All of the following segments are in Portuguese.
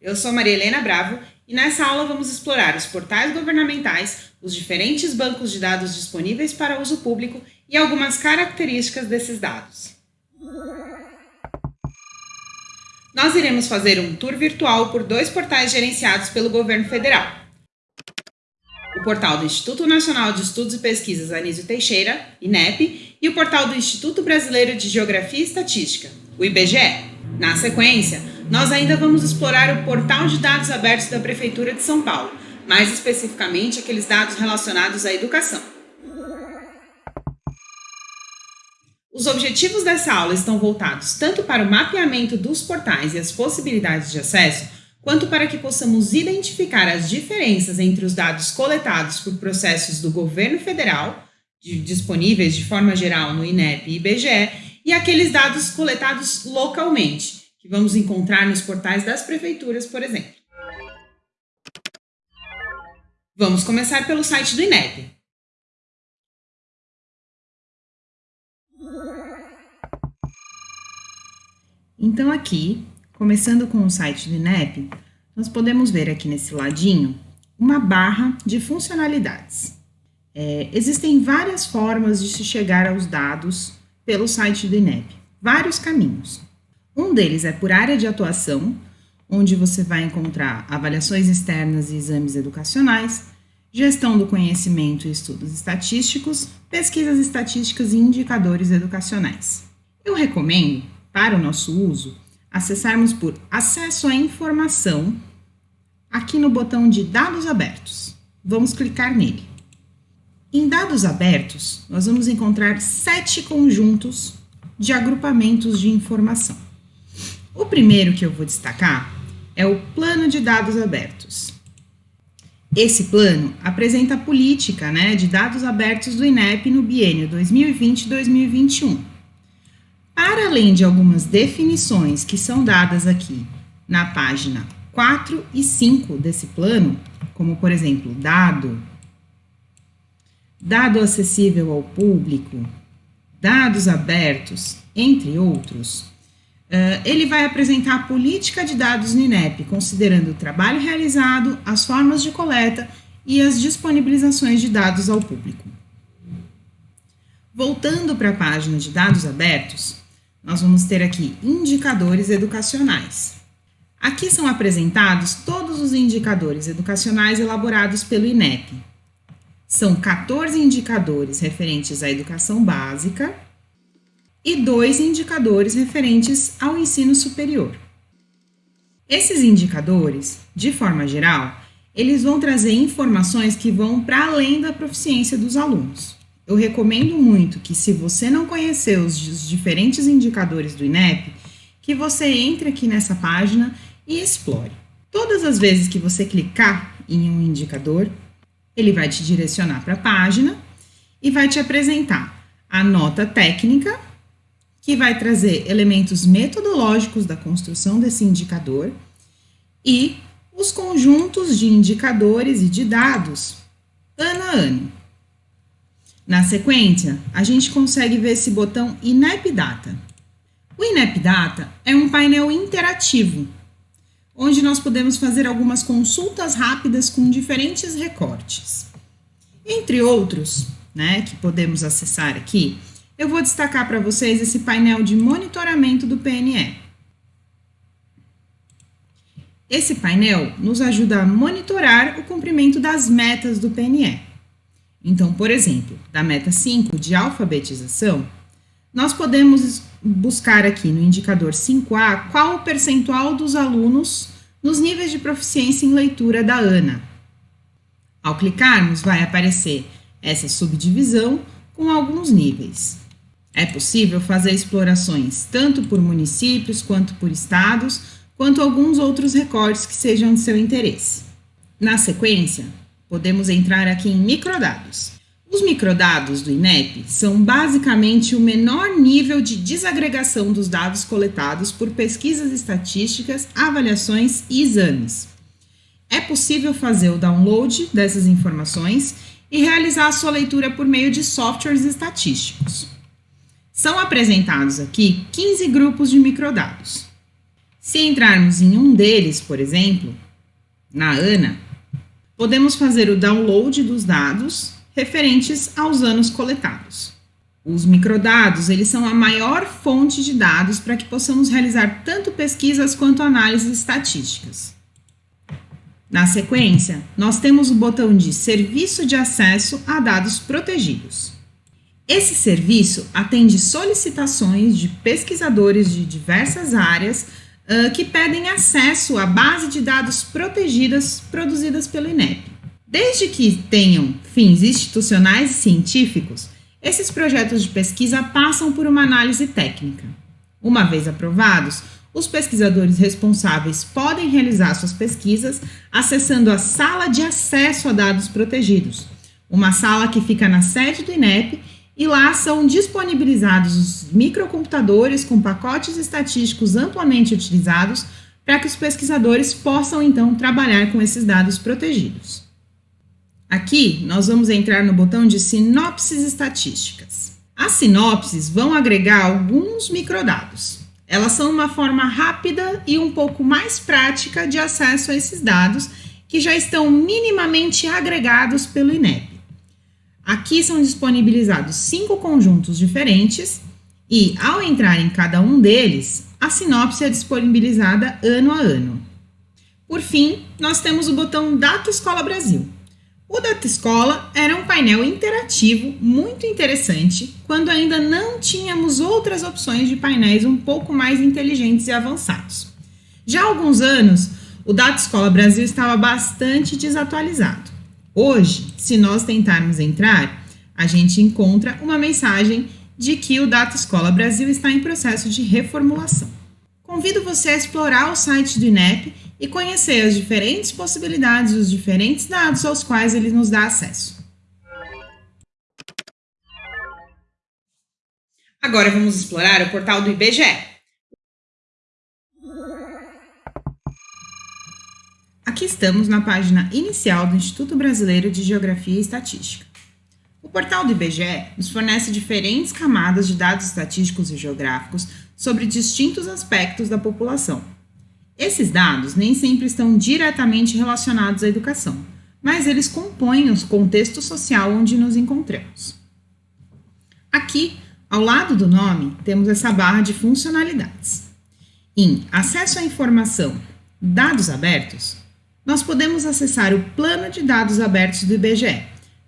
Eu sou Maria Helena Bravo e nessa aula vamos explorar os portais governamentais, os diferentes bancos de dados disponíveis para uso público e algumas características desses dados. Nós iremos fazer um tour virtual por dois portais gerenciados pelo governo federal. O portal do Instituto Nacional de Estudos e Pesquisas Anísio Teixeira, INEP, e o portal do Instituto Brasileiro de Geografia e Estatística, o IBGE. Na sequência, nós ainda vamos explorar o portal de dados abertos da Prefeitura de São Paulo, mais especificamente aqueles dados relacionados à educação. Os objetivos dessa aula estão voltados tanto para o mapeamento dos portais e as possibilidades de acesso, quanto para que possamos identificar as diferenças entre os dados coletados por processos do governo federal, de, disponíveis de forma geral no INEP e IBGE, e aqueles dados coletados localmente, que vamos encontrar nos portais das prefeituras, por exemplo. Vamos começar pelo site do INEP. Então aqui, começando com o site do INEP, nós podemos ver aqui nesse ladinho uma barra de funcionalidades. É, existem várias formas de se chegar aos dados pelo site do INEP, vários caminhos. Um deles é por área de atuação, onde você vai encontrar avaliações externas e exames educacionais, gestão do conhecimento e estudos estatísticos, pesquisas estatísticas e indicadores educacionais. Eu recomendo, para o nosso uso, acessarmos por Acesso à Informação, aqui no botão de Dados Abertos. Vamos clicar nele. Em Dados Abertos, nós vamos encontrar sete conjuntos de agrupamentos de informação. O primeiro que eu vou destacar é o Plano de Dados Abertos. Esse plano apresenta a política né, de dados abertos do INEP no biênio 2020-2021. Para além de algumas definições que são dadas aqui na página 4 e 5 desse plano, como por exemplo, dado, dado acessível ao público, dados abertos, entre outros, ele vai apresentar a política de dados no INEP, considerando o trabalho realizado, as formas de coleta e as disponibilizações de dados ao público. Voltando para a página de dados abertos, nós vamos ter aqui indicadores educacionais. Aqui são apresentados todos os indicadores educacionais elaborados pelo INEP. São 14 indicadores referentes à educação básica, e dois indicadores referentes ao ensino superior. Esses indicadores, de forma geral, eles vão trazer informações que vão para além da proficiência dos alunos. Eu recomendo muito que, se você não conhecer os diferentes indicadores do INEP, que você entre aqui nessa página e explore. Todas as vezes que você clicar em um indicador, ele vai te direcionar para a página e vai te apresentar a nota técnica que vai trazer elementos metodológicos da construção desse indicador e os conjuntos de indicadores e de dados ano a ano. Na sequência, a gente consegue ver esse botão INEP Data. O INEP Data é um painel interativo, onde nós podemos fazer algumas consultas rápidas com diferentes recortes. Entre outros, né, que podemos acessar aqui, eu vou destacar para vocês esse painel de monitoramento do PNE. Esse painel nos ajuda a monitorar o cumprimento das metas do PNE. Então, por exemplo, da meta 5 de alfabetização, nós podemos buscar aqui no indicador 5A qual o percentual dos alunos nos níveis de proficiência em leitura da ANA. Ao clicarmos, vai aparecer essa subdivisão com alguns níveis. É possível fazer explorações tanto por municípios quanto por estados, quanto alguns outros recortes que sejam de seu interesse. Na sequência, podemos entrar aqui em microdados. Os microdados do INEP são basicamente o menor nível de desagregação dos dados coletados por pesquisas estatísticas, avaliações e exames. É possível fazer o download dessas informações e realizar a sua leitura por meio de softwares estatísticos. São apresentados aqui 15 grupos de microdados. Se entrarmos em um deles, por exemplo, na ANA, podemos fazer o download dos dados referentes aos anos coletados. Os microdados, eles são a maior fonte de dados para que possamos realizar tanto pesquisas quanto análises estatísticas. Na sequência, nós temos o botão de Serviço de Acesso a Dados Protegidos. Esse serviço atende solicitações de pesquisadores de diversas áreas uh, que pedem acesso à base de dados protegidas produzidas pelo INEP. Desde que tenham fins institucionais e científicos, esses projetos de pesquisa passam por uma análise técnica. Uma vez aprovados, os pesquisadores responsáveis podem realizar suas pesquisas acessando a Sala de Acesso a Dados Protegidos, uma sala que fica na sede do INEP e lá são disponibilizados os microcomputadores com pacotes estatísticos amplamente utilizados para que os pesquisadores possam então trabalhar com esses dados protegidos. Aqui nós vamos entrar no botão de sinopses estatísticas. As sinopses vão agregar alguns microdados. Elas são uma forma rápida e um pouco mais prática de acesso a esses dados que já estão minimamente agregados pelo INEP. Aqui são disponibilizados cinco conjuntos diferentes e, ao entrar em cada um deles, a sinopse é disponibilizada ano a ano. Por fim, nós temos o botão Data Escola Brasil. O Data Escola era um painel interativo muito interessante quando ainda não tínhamos outras opções de painéis um pouco mais inteligentes e avançados. Já há alguns anos, o Data Escola Brasil estava bastante desatualizado. Hoje, se nós tentarmos entrar, a gente encontra uma mensagem de que o Data Escola Brasil está em processo de reformulação. Convido você a explorar o site do INEP e conhecer as diferentes possibilidades, os diferentes dados aos quais ele nos dá acesso. Agora vamos explorar o portal do IBGE. Aqui estamos na página inicial do Instituto Brasileiro de Geografia e Estatística. O portal do IBGE nos fornece diferentes camadas de dados estatísticos e geográficos sobre distintos aspectos da população. Esses dados nem sempre estão diretamente relacionados à educação, mas eles compõem o contexto social onde nos encontramos. Aqui, ao lado do nome, temos essa barra de funcionalidades. Em Acesso à Informação, Dados Abertos, nós podemos acessar o plano de dados abertos do IBGE,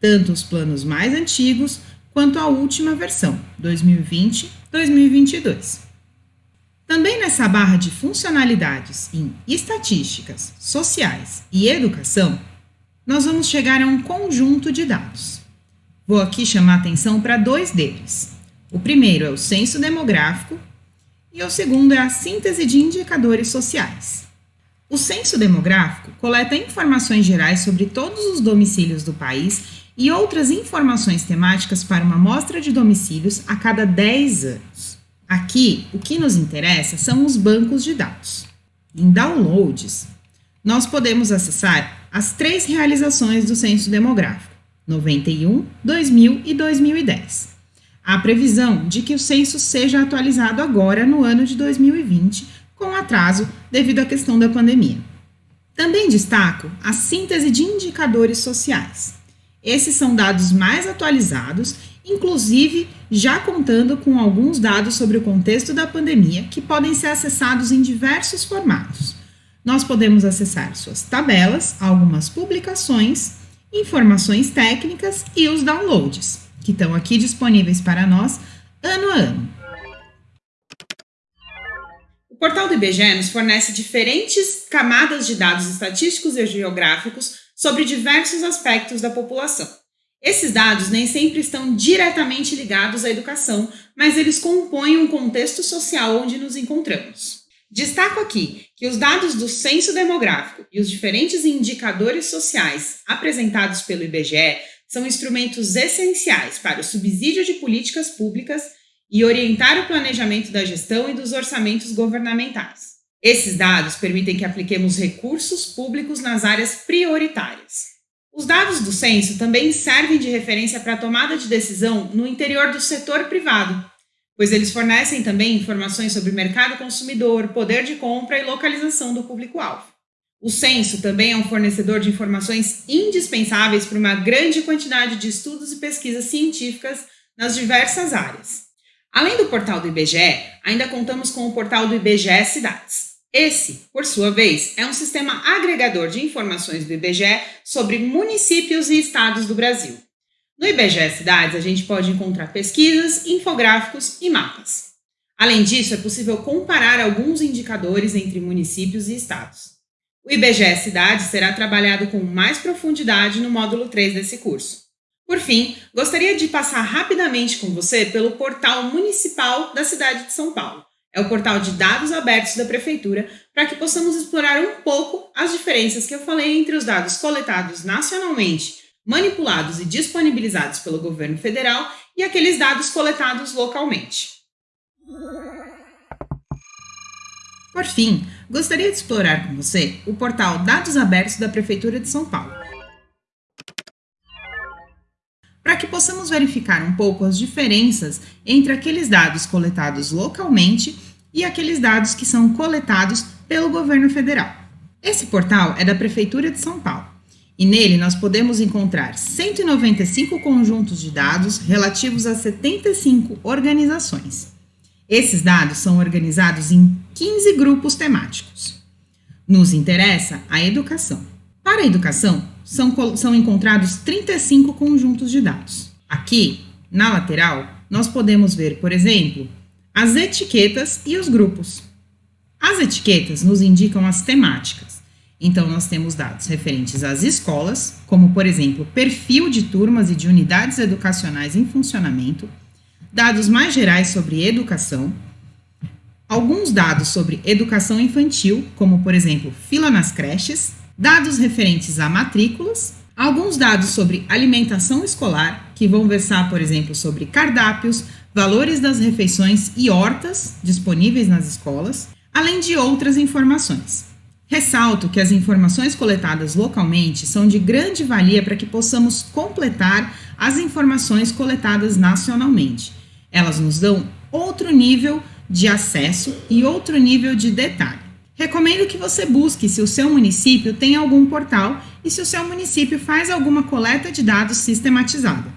tanto os planos mais antigos quanto a última versão, 2020-2022. Também nessa barra de funcionalidades em estatísticas, sociais e educação, nós vamos chegar a um conjunto de dados. Vou aqui chamar atenção para dois deles. O primeiro é o censo demográfico e o segundo é a síntese de indicadores sociais. O censo demográfico coleta informações gerais sobre todos os domicílios do país e outras informações temáticas para uma amostra de domicílios a cada 10 anos. Aqui, o que nos interessa são os bancos de dados. Em downloads, nós podemos acessar as três realizações do censo demográfico: 91, 2000 e 2010. Há previsão de que o censo seja atualizado agora no ano de 2020 com atraso devido à questão da pandemia. Também destaco a síntese de indicadores sociais. Esses são dados mais atualizados, inclusive já contando com alguns dados sobre o contexto da pandemia que podem ser acessados em diversos formatos. Nós podemos acessar suas tabelas, algumas publicações, informações técnicas e os downloads, que estão aqui disponíveis para nós ano a ano. O portal do IBGE nos fornece diferentes camadas de dados estatísticos e geográficos sobre diversos aspectos da população. Esses dados nem sempre estão diretamente ligados à educação, mas eles compõem um contexto social onde nos encontramos. Destaco aqui que os dados do censo demográfico e os diferentes indicadores sociais apresentados pelo IBGE são instrumentos essenciais para o subsídio de políticas públicas e orientar o planejamento da gestão e dos orçamentos governamentais. Esses dados permitem que apliquemos recursos públicos nas áreas prioritárias. Os dados do censo também servem de referência para a tomada de decisão no interior do setor privado, pois eles fornecem também informações sobre mercado consumidor, poder de compra e localização do público-alvo. O censo também é um fornecedor de informações indispensáveis para uma grande quantidade de estudos e pesquisas científicas nas diversas áreas. Além do portal do IBGE, ainda contamos com o portal do IBGE Cidades. Esse, por sua vez, é um sistema agregador de informações do IBGE sobre municípios e estados do Brasil. No IBGE Cidades, a gente pode encontrar pesquisas, infográficos e mapas. Além disso, é possível comparar alguns indicadores entre municípios e estados. O IBGE Cidades será trabalhado com mais profundidade no módulo 3 desse curso. Por fim, gostaria de passar rapidamente com você pelo portal municipal da cidade de São Paulo. É o portal de dados abertos da Prefeitura para que possamos explorar um pouco as diferenças que eu falei entre os dados coletados nacionalmente manipulados e disponibilizados pelo governo federal e aqueles dados coletados localmente. Por fim, gostaria de explorar com você o portal Dados Abertos da Prefeitura de São Paulo. Para que possamos verificar um pouco as diferenças entre aqueles dados coletados localmente e aqueles dados que são coletados pelo governo federal. Esse portal é da Prefeitura de São Paulo e nele nós podemos encontrar 195 conjuntos de dados relativos a 75 organizações. Esses dados são organizados em 15 grupos temáticos. Nos interessa a educação. Para a educação, são, são encontrados 35 conjuntos de dados. Aqui, na lateral, nós podemos ver, por exemplo, as etiquetas e os grupos. As etiquetas nos indicam as temáticas. Então, nós temos dados referentes às escolas, como, por exemplo, perfil de turmas e de unidades educacionais em funcionamento, dados mais gerais sobre educação, alguns dados sobre educação infantil, como, por exemplo, fila nas creches, dados referentes a matrículas, alguns dados sobre alimentação escolar, que vão versar, por exemplo, sobre cardápios, valores das refeições e hortas disponíveis nas escolas, além de outras informações. Ressalto que as informações coletadas localmente são de grande valia para que possamos completar as informações coletadas nacionalmente. Elas nos dão outro nível de acesso e outro nível de detalhe. Recomendo que você busque se o seu município tem algum portal e se o seu município faz alguma coleta de dados sistematizada.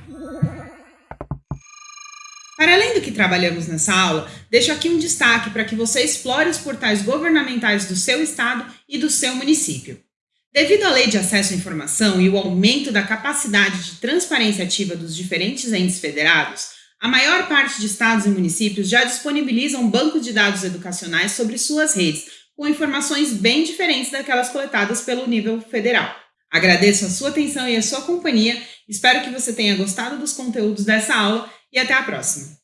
Para além do que trabalhamos nessa aula, deixo aqui um destaque para que você explore os portais governamentais do seu estado e do seu município. Devido à Lei de Acesso à Informação e o aumento da capacidade de transparência ativa dos diferentes entes federados, a maior parte de estados e municípios já disponibilizam bancos de dados educacionais sobre suas redes, com informações bem diferentes daquelas coletadas pelo nível federal. Agradeço a sua atenção e a sua companhia, espero que você tenha gostado dos conteúdos dessa aula e até a próxima!